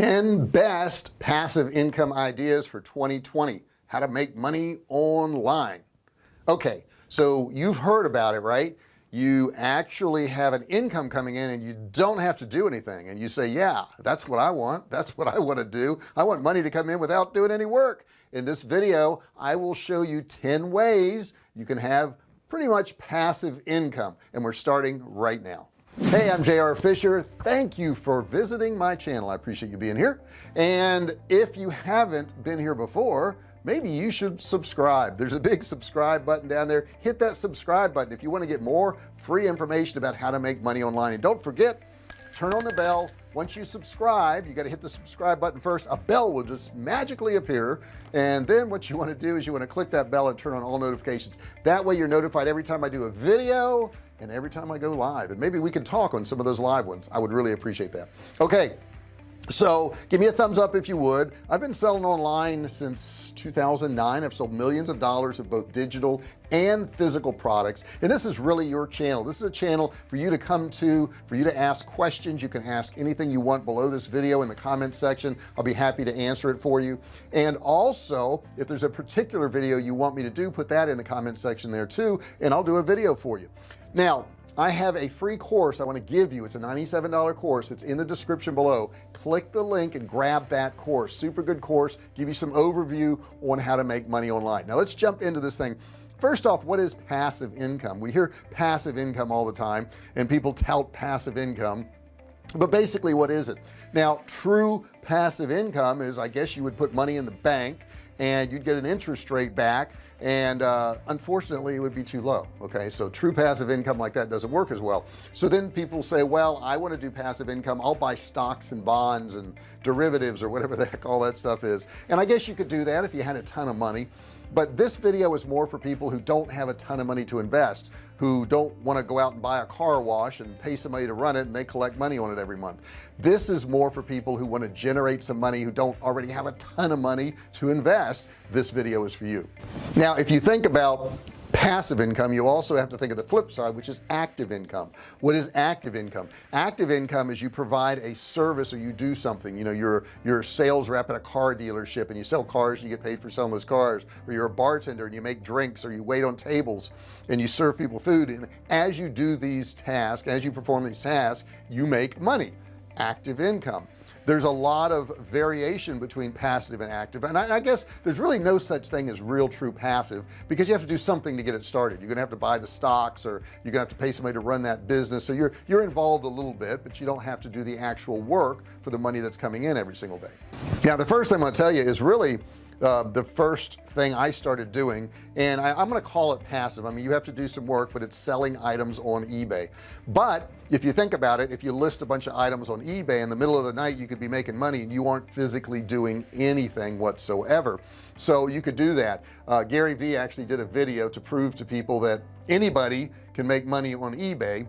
10 best passive income ideas for 2020 how to make money online. Okay so you've heard about it right? You actually have an income coming in and you don't have to do anything. And you say yeah that's what I want. That's what I want to do. I want money to come in without doing any work. In this video I will show you 10 ways you can have pretty much passive income. And we're starting right now hey I'm JR Fisher. Thank you for visiting my channel. I appreciate you being here. And if you haven't been here before maybe you should subscribe. There's a big subscribe button down there. Hit that subscribe button if you want to get more free information about how to make money online. And don't forget turn on the bell. Once you subscribe you got to hit the subscribe button first. A bell will just magically appear. And then what you want to do is you want to click that bell and turn on all notifications. That way you're notified every time I do a video and every time I go live and maybe we can talk on some of those live ones I would really appreciate that. Okay so give me a thumbs up if you would. I've been selling online since 2009 I've sold millions of dollars of both digital and physical products. And this is really your channel. This is a channel for you to come to for you to ask questions. You can ask anything you want below this video in the comment section. I'll be happy to answer it for you. And also if there's a particular video you want me to do put that in the comment section there too and I'll do a video for you now I have a free course I want to give you. It's a $97 course. It's in the description below. Click the link and grab that course. Super good course. Give you some overview on how to make money online. Now let's jump into this thing. First off what is passive income? We hear passive income all the time and people tout passive income. But basically what is it? Now true passive income is I guess you would put money in the bank and you'd get an interest rate back and uh, unfortunately it would be too low okay? So true passive income like that doesn't work as well. So then people say well I want to do passive income. I'll buy stocks and bonds and derivatives or whatever the heck all that stuff is. And I guess you could do that if you had a ton of money but this video is more for people who don't have a ton of money to invest who don't want to go out and buy a car wash and pay somebody to run it and they collect money on it every month. This is more for people who want to generate some money who don't already have a ton of money to invest. This video is for you. Now if you think about passive income you also have to think of the flip side which is active income. What is active income? Active income is you provide a service or you do something. You know you're you're a sales rep at a car dealership and you sell cars and you get paid for selling those cars. Or you're a bartender and you make drinks or you wait on tables and you serve people food. And as you do these tasks as you perform these tasks you make money. Active income there's a lot of variation between passive and active. And I, I, guess there's really no such thing as real true passive because you have to do something to get it started. You're gonna have to buy the stocks or you're gonna have to pay somebody to run that business. So you're you're involved a little bit but you don't have to do the actual work for the money that's coming in every single day. Now the first thing I'm to tell you is really uh, the first thing I started doing and I, going to call it passive. I mean you have to do some work but it's selling items on eBay. But if you think about it if you list a bunch of items on eBay in the middle of the night you could be making money and you aren't physically doing anything whatsoever. So you could do that. Uh, Gary Vee actually did a video to prove to people that anybody can make money on eBay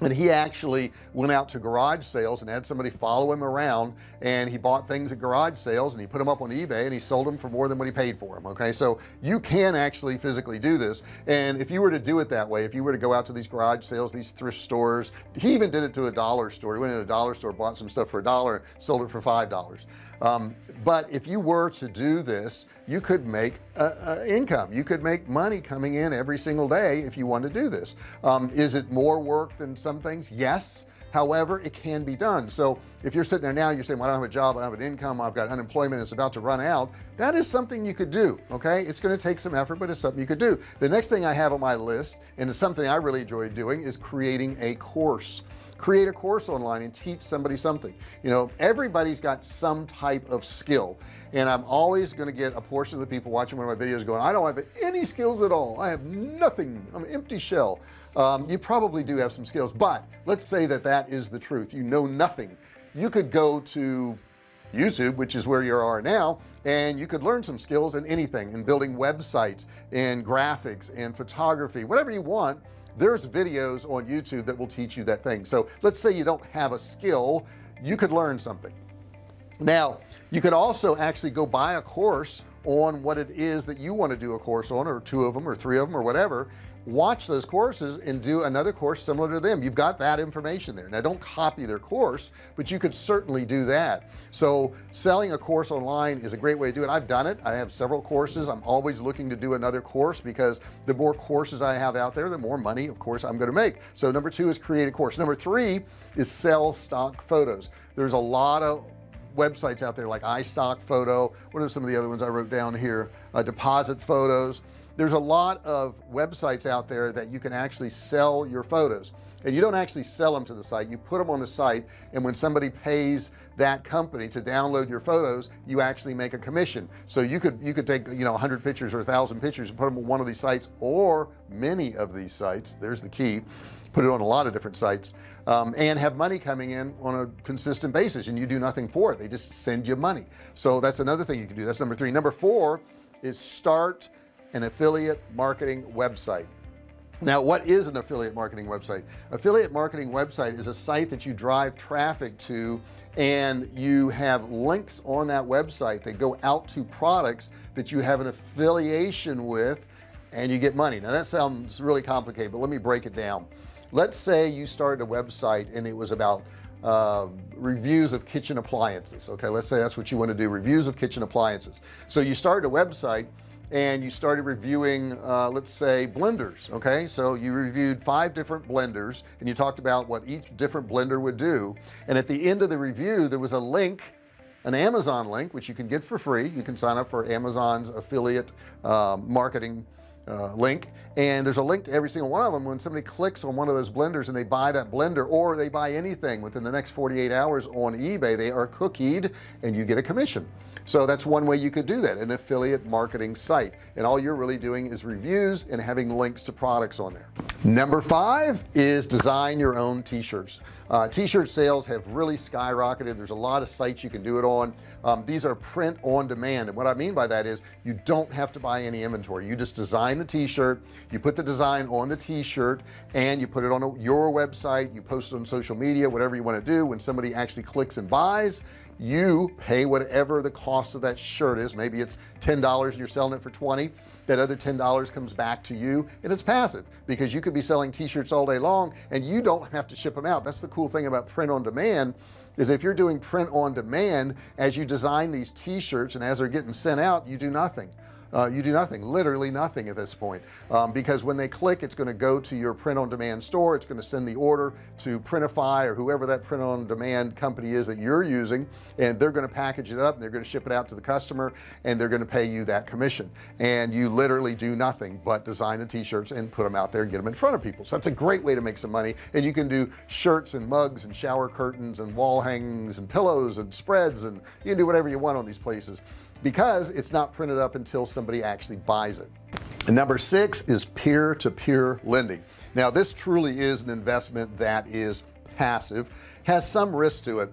and he actually went out to garage sales and had somebody follow him around and he bought things at garage sales and he put them up on eBay and he sold them for more than what he paid for them okay? So you can actually physically do this. And if you were to do it that way if you were to go out to these garage sales these thrift stores he even did it to a dollar store. He went in a dollar store bought some stuff for a dollar sold it for five dollars. Um, but if you were to do this you could make income. You could make money coming in every single day if you want to do this. Um, is it more work than some things yes. However it can be done. So if you're sitting there now you're saying well I don't have a job I don't have an income I've got unemployment it's about to run out that is something you could do okay? It's going to take some effort but it's something you could do. The next thing I have on my list and it's something I really enjoy doing is creating a course. Create a course online and teach somebody something. You know everybody's got some type of skill and I'm always going to get a portion of the people watching one of my videos going I don't have any skills at all. I have nothing. I'm an empty shell um, you probably do have some skills but let's say that that is the truth. You know nothing. You could go to YouTube which is where you are now and you could learn some skills in anything in building websites and graphics and photography whatever you want. There's videos on YouTube that will teach you that thing. So let's say you don't have a skill you could learn something now you could also actually go buy a course on what it is that you want to do a course on or two of them or three of them or whatever. Watch those courses and do another course similar to them. You've got that information there. Now don't copy their course but you could certainly do that. So selling a course online is a great way to do it. I've done it. I have several courses. I'm always looking to do another course because the more courses I have out there the more money of course I'm going to make. So number two is create a course. Number three is sell stock photos. There's a lot of websites out there like iStock photo. What are some of the other ones I wrote down here? Uh, deposit photos there's a lot of websites out there that you can actually sell your photos. And you don't actually sell them to the site. You put them on the site and when somebody pays that company to download your photos you actually make a commission. So you could you could take you know 100 pictures or a thousand pictures and put them on one of these sites or many of these sites there's the key put it on a lot of different sites um, and have money coming in on a consistent basis and you do nothing for it. They just send you money. So that's another thing you can do. That's number three. Number four is start an affiliate marketing website. Now what is an affiliate marketing website? Affiliate marketing website is a site that you drive traffic to and you have links on that website that go out to products that you have an affiliation with and you get money. Now that sounds really complicated but let me break it down. Let's say you started a website and it was about uh, reviews of kitchen appliances okay? Let's say that's what you want to do reviews of kitchen appliances. So you started a website and you started reviewing uh, let's say blenders okay? So you reviewed five different blenders and you talked about what each different blender would do. And at the end of the review there was a link an Amazon link which you can get for free. You can sign up for Amazon's affiliate um, marketing uh, link. And there's a link to every single one of them. When somebody clicks on one of those blenders and they buy that blender or they buy anything within the next 48 hours on eBay they are cookied and you get a commission. So that's one way you could do that an affiliate marketing site. And all you're really doing is reviews and having links to products on there. Number five is design your own t-shirts uh, t-shirt sales have really skyrocketed. There's a lot of sites you can do it on. Um, these are print on demand. And what I mean by that is you don't have to buy any inventory. You just design the t-shirt you put the design on the t-shirt and you put it on a, your website. You post it on social media whatever you want to do. When somebody actually clicks and buys you pay whatever the cost of that shirt is. Maybe it's ten dollars and you're selling it for 20 that other ten dollars comes back to you and it's passive because you could be selling t-shirts all day long and you don't have to ship them out. That's the cool thing about print on demand is if you're doing print on demand as you design these t-shirts and as they're getting sent out you do nothing uh, you do nothing literally nothing at this point. Um, because when they click it's going to go to your print on demand store. It's going to send the order to Printify or whoever that print on demand company is that you're using and they're going to package it up and they're going to ship it out to the customer and they're going to pay you that commission. And you literally do nothing but design the t-shirts and put them out there and get them in front of people. So that's a great way to make some money. And you can do shirts and mugs and shower curtains and wall hangings and pillows and spreads and you can do whatever you want on these places. Because it's not printed up until somebody actually buys it. And number six is peer-to-peer -peer lending. Now this truly is an investment that is passive has some risk to it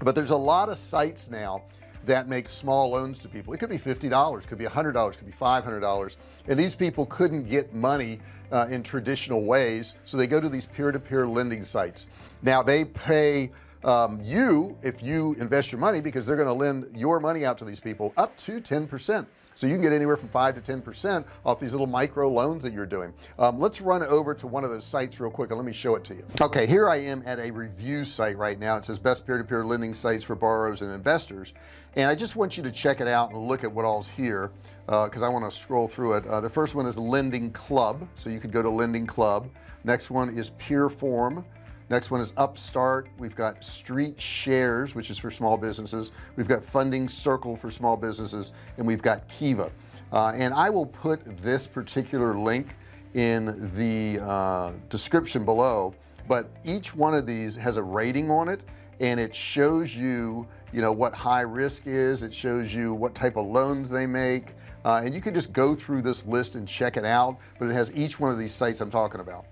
but there's a lot of sites now that make small loans to people. It could be $50 could be $100 could be $500 and these people couldn't get money uh, in traditional ways so they go to these peer-to-peer -peer lending sites. Now they pay um, you if you invest your money because they're going to lend your money out to these people up to 10% so you can get anywhere from 5 to 10% off these little micro loans that you're doing. Um, let's run over to one of those sites real quick and let me show it to you. Okay here I am at a review site right now. It says best peer-to-peer -peer lending sites for borrowers and investors. And I just want you to check it out and look at what all's here because uh, I want to scroll through it. Uh, the first one is lending club. So you could go to lending club. Next one is Peerform next one is upstart. We've got street shares which is for small businesses. We've got funding circle for small businesses and we've got kiva. Uh, and I will put this particular link in the uh, description below but each one of these has a rating on it and it shows you you know what high risk is. It shows you what type of loans they make. Uh, and you can just go through this list and check it out but it has each one of these sites I'm talking about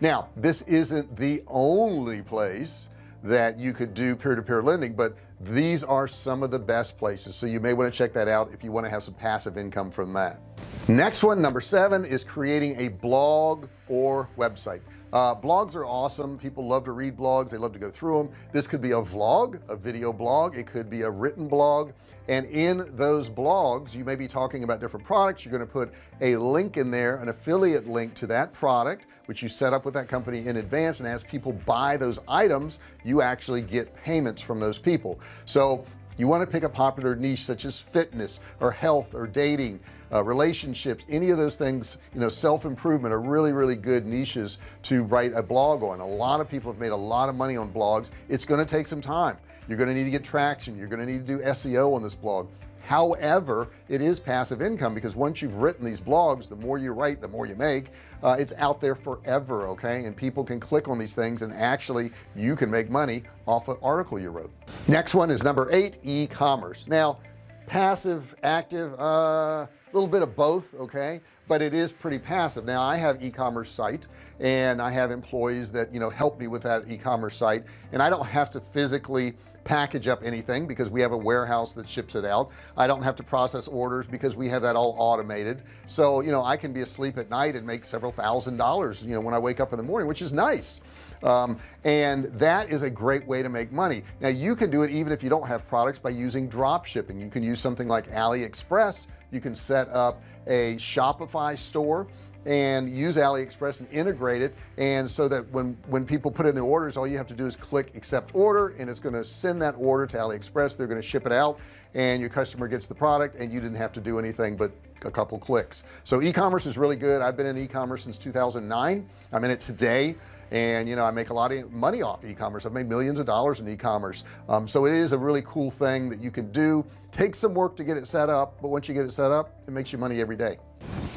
now this isn't the only place that you could do peer-to-peer -peer lending but these are some of the best places. So you may want to check that out if you want to have some passive income from that next one number seven is creating a blog or website. Uh, blogs are awesome. People love to read blogs. They love to go through them this could be a vlog a video blog. It could be a written blog. And in those blogs you may be talking about different products. You're going to put a link in there an affiliate link to that product which you set up with that company in advance. And as people buy those items you actually get payments from those people. So you want to pick a popular niche such as fitness or health or dating uh, relationships. Any of those things you know self-improvement are really really good niches to write a blog on. A lot of people have made a lot of money on blogs. It's going to take some time. You're going to need to get traction. You're going to need to do SEO on this blog however it is passive income because once you've written these blogs the more you write the more you make uh, it's out there forever okay? And people can click on these things and actually you can make money off an article you wrote. Next one is number eight e-commerce. Now passive active uh a little bit of both okay? But it is pretty passive. Now I have e-commerce site and I have employees that you know help me with that e-commerce site and I don't have to physically package up anything because we have a warehouse that ships it out. I don't have to process orders because we have that all automated. So you know I can be asleep at night and make several thousand dollars you know when I wake up in the morning which is nice. Um, and that is a great way to make money. Now you can do it even if you don't have products by using drop shipping. You can use something like AliExpress. You can set up a Shopify store and use AliExpress and integrate it. And so that when when people put in the orders all you have to do is click accept order and it's going to send that order to AliExpress. They're going to ship it out and your customer gets the product and you didn't have to do anything but a couple clicks. So e-commerce is really good. I've been in e-commerce since 2009 I'm in it today and you know I make a lot of money off e-commerce. I've made millions of dollars in e-commerce. Um, so it is a really cool thing that you can do. Take some work to get it set up but once you get it set up it makes you money every day.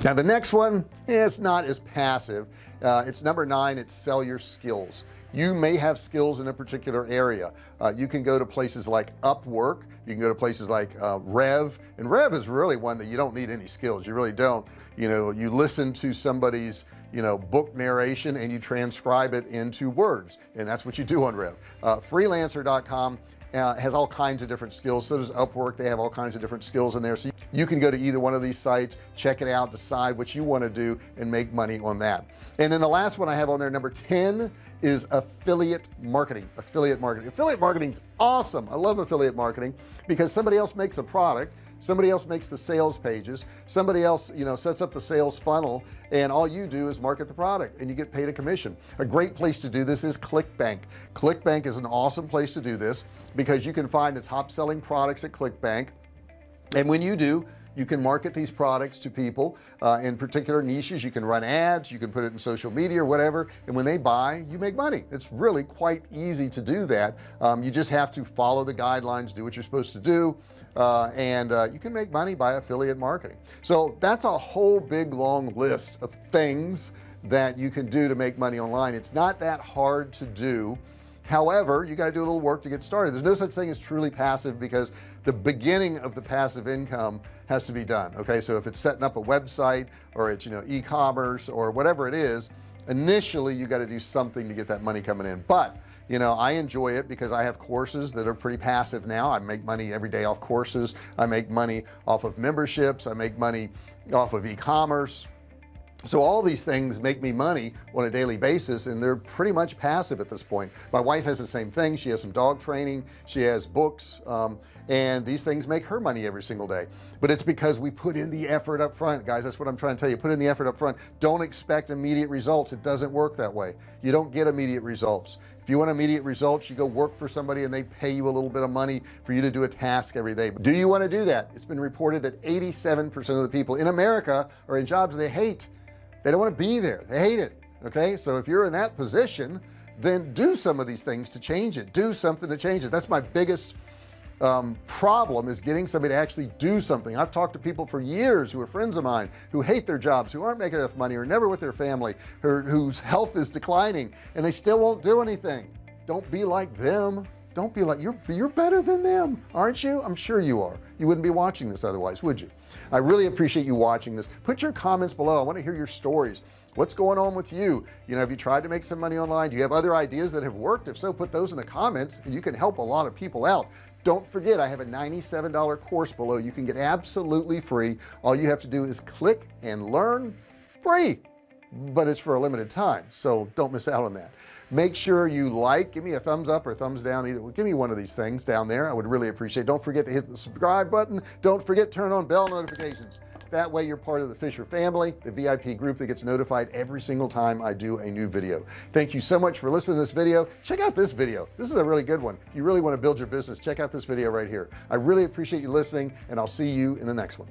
Now the next one it's not as passive. Uh, it's number nine it's sell your skills you may have skills in a particular area. Uh, you can go to places like Upwork. You can go to places like uh, Rev. And Rev is really one that you don't need any skills. You really don't. You know you listen to somebody's you know book narration and you transcribe it into words. And that's what you do on rev. Uh, freelancer.com uh, has all kinds of different skills. So does Upwork. They have all kinds of different skills in there. So you can go to either one of these sites check it out decide what you want to do and make money on that. And then the last one I have on there number 10 is affiliate marketing affiliate marketing. Affiliate marketing is awesome. I love affiliate marketing because somebody else makes a product somebody else makes the sales pages. Somebody else you know sets up the sales funnel and all you do is market the product and you get paid a commission. A great place to do this is clickbank. Clickbank is an awesome place to do this because you can find the top selling products at clickbank. And when you do you can market these products to people uh, in particular niches. You can run ads you can put it in social media or whatever. And when they buy you make money. It's really quite easy to do that. Um, you just have to follow the guidelines do what you're supposed to do uh, and uh, you can make money by affiliate marketing. So that's a whole big long list of things that you can do to make money online. It's not that hard to do however you got to do a little work to get started. There's no such thing as truly passive because the beginning of the passive income has to be done okay? So if it's setting up a website or it's you know e-commerce or whatever it is initially you got to do something to get that money coming in. But you know I enjoy it because I have courses that are pretty passive now. I make money every day off courses. I make money off of memberships. I make money off of e-commerce so all these things make me money on a daily basis and they're pretty much passive at this point. My wife has the same thing. She has some dog training. She has books um, and these things make her money every single day. But it's because we put in the effort up front guys. That's what I'm trying to tell you. Put in the effort up front. Don't expect immediate results. It doesn't work that way. You don't get immediate results. If you want immediate results you go work for somebody and they pay you a little bit of money for you to do a task every day. Do you want to do that? It's been reported that 87 percent of the people in America are in jobs they hate they don't want to be there. They hate it okay? So if you're in that position then do some of these things to change it. Do something to change it. That's my biggest um, problem is getting somebody to actually do something. I've talked to people for years who are friends of mine who hate their jobs who aren't making enough money or never with their family whose health is declining and they still won't do anything. Don't be like them don't be like you're you're better than them aren't you? I'm sure you are. You wouldn't be watching this otherwise would you? I really appreciate you watching this. Put your comments below. I want to hear your stories. What's going on with you? You know have you tried to make some money online? Do you have other ideas that have worked? If so put those in the comments and you can help a lot of people out. Don't forget I have a $97 course below. You can get absolutely free. All you have to do is click and learn free but it's for a limited time so don't miss out on that. Make sure you like give me a thumbs up or thumbs down either give me one of these things down there I would really appreciate it. don't forget to hit the subscribe button. Don't forget turn on bell notifications. That way you're part of the Fisher family the VIP group that gets notified every single time I do a new video. Thank you so much for listening to this video. Check out this video. This is a really good one. If you really want to build your business check out this video right here. I really appreciate you listening and I'll see you in the next one